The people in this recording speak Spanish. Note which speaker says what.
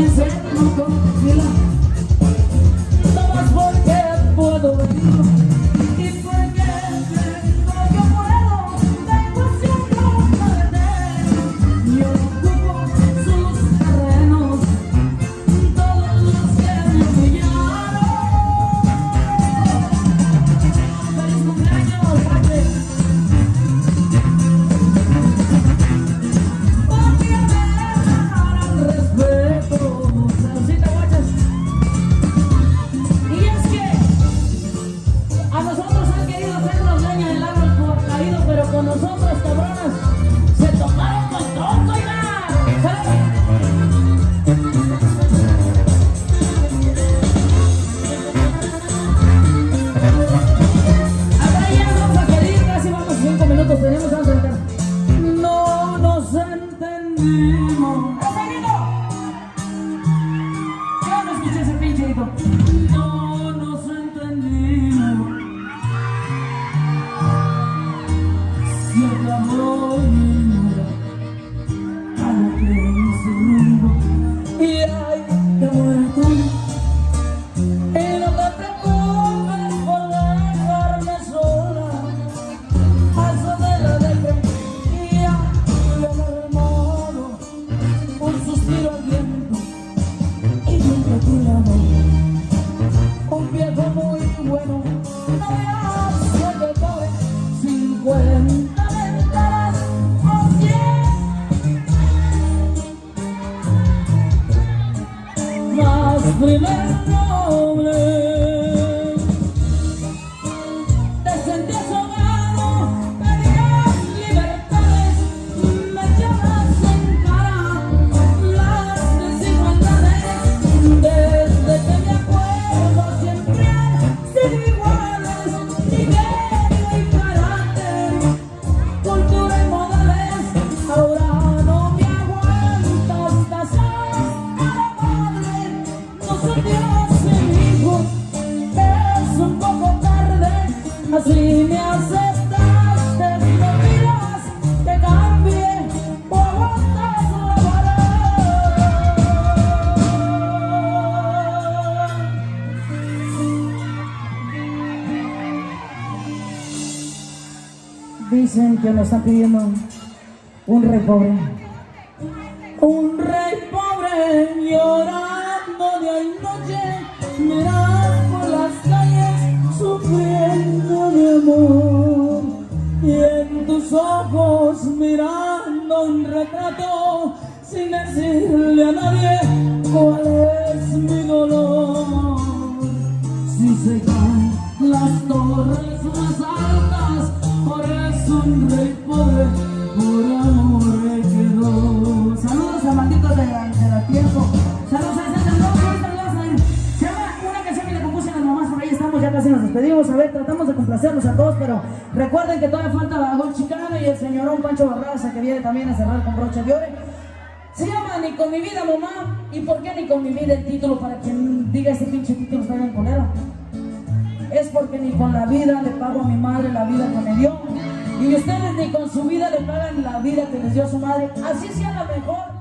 Speaker 1: dizendo querido ser los dueños del árbol caído, pero con nosotros, cabronas, se tomaron con todo, oiga. ¿Sabes? Primero nombre Dicen que nos están pidiendo un rey pobre. Un rey pobre Y en tus ojos mirando un retrato sin decirle a nadie cuál es mi dolor. Si se caen las torres más altas, por eso un rey pobre por amor quedó. Saludos a malditos de de la tiempo. Saludos a ese saludos a casi nos despedimos. A ver, tratamos de complacerlos a todos, pero recuerden que todavía falta Bajón Chicano y el señorón Pancho Barraza que viene también a cerrar con broche de oro. Se llama Ni con mi vida, mamá. ¿Y por qué ni con mi vida el título? Para quien diga ese pinche título está bien colero. Es porque ni con la vida le pago a mi madre la vida que me dio. Y ustedes ni con su vida le pagan la vida que les dio su madre. Así sea la mejor.